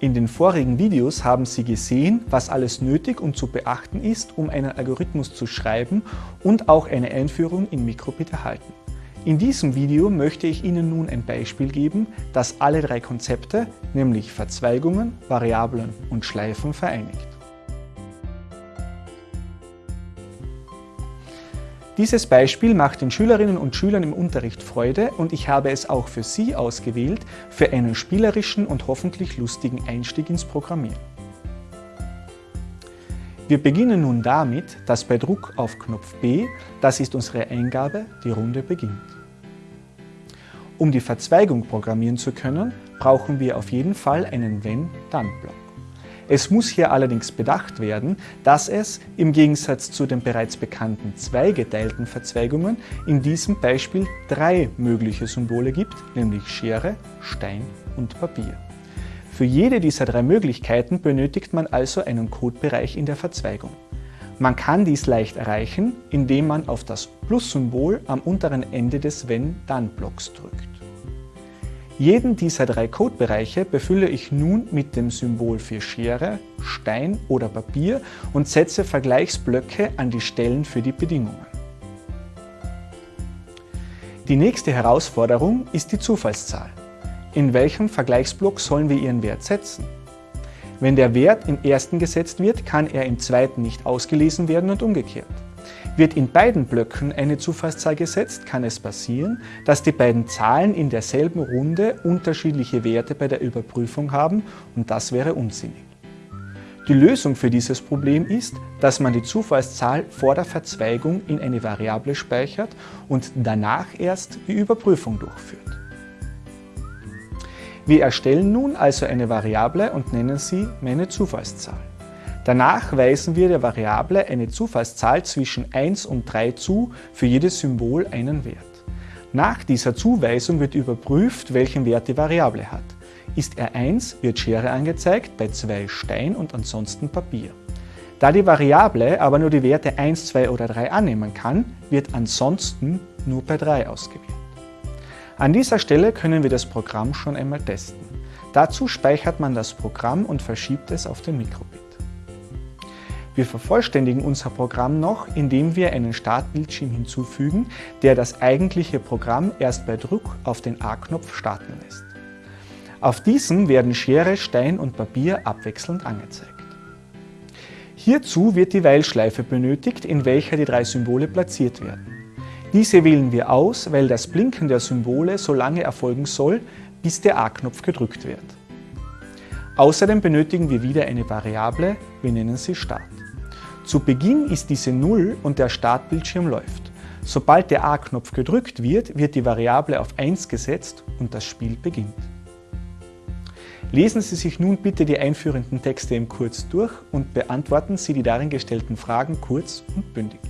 In den vorigen Videos haben Sie gesehen, was alles nötig und zu beachten ist, um einen Algorithmus zu schreiben und auch eine Einführung in Microbit erhalten. In diesem Video möchte ich Ihnen nun ein Beispiel geben, das alle drei Konzepte, nämlich Verzweigungen, Variablen und Schleifen vereinigt. Dieses Beispiel macht den Schülerinnen und Schülern im Unterricht Freude und ich habe es auch für Sie ausgewählt für einen spielerischen und hoffentlich lustigen Einstieg ins Programmieren. Wir beginnen nun damit, dass bei Druck auf Knopf B, das ist unsere Eingabe, die Runde beginnt. Um die Verzweigung programmieren zu können, brauchen wir auf jeden Fall einen Wenn-Dann-Block. Es muss hier allerdings bedacht werden, dass es, im Gegensatz zu den bereits bekannten zweigeteilten Verzweigungen, in diesem Beispiel drei mögliche Symbole gibt, nämlich Schere, Stein und Papier. Für jede dieser drei Möglichkeiten benötigt man also einen Codebereich in der Verzweigung. Man kann dies leicht erreichen, indem man auf das Plus-Symbol am unteren Ende des Wenn-Dann-Blocks drückt. Jeden dieser drei Codebereiche befülle ich nun mit dem Symbol für Schere, Stein oder Papier und setze Vergleichsblöcke an die Stellen für die Bedingungen. Die nächste Herausforderung ist die Zufallszahl. In welchem Vergleichsblock sollen wir ihren Wert setzen? Wenn der Wert im ersten gesetzt wird, kann er im zweiten nicht ausgelesen werden und umgekehrt. Wird in beiden Blöcken eine Zufallszahl gesetzt, kann es passieren, dass die beiden Zahlen in derselben Runde unterschiedliche Werte bei der Überprüfung haben und das wäre unsinnig. Die Lösung für dieses Problem ist, dass man die Zufallszahl vor der Verzweigung in eine Variable speichert und danach erst die Überprüfung durchführt. Wir erstellen nun also eine Variable und nennen sie meine Zufallszahl. Danach weisen wir der Variable eine Zufallszahl zwischen 1 und 3 zu, für jedes Symbol einen Wert. Nach dieser Zuweisung wird überprüft, welchen Wert die Variable hat. Ist er 1, wird Schere angezeigt, bei 2 Stein und ansonsten Papier. Da die Variable aber nur die Werte 1, 2 oder 3 annehmen kann, wird ansonsten nur bei 3 ausgewählt. An dieser Stelle können wir das Programm schon einmal testen. Dazu speichert man das Programm und verschiebt es auf den Mikrobit. Wir vervollständigen unser Programm noch, indem wir einen Startbildschirm hinzufügen, der das eigentliche Programm erst bei Druck auf den A-Knopf starten lässt. Auf diesem werden Schere, Stein und Papier abwechselnd angezeigt. Hierzu wird die Weilschleife benötigt, in welcher die drei Symbole platziert werden. Diese wählen wir aus, weil das Blinken der Symbole so lange erfolgen soll, bis der A-Knopf gedrückt wird. Außerdem benötigen wir wieder eine Variable, wir nennen sie Start. Zu Beginn ist diese 0 und der Startbildschirm läuft. Sobald der A-Knopf gedrückt wird, wird die Variable auf 1 gesetzt und das Spiel beginnt. Lesen Sie sich nun bitte die einführenden Texte im Kurs durch und beantworten Sie die darin gestellten Fragen kurz und bündig.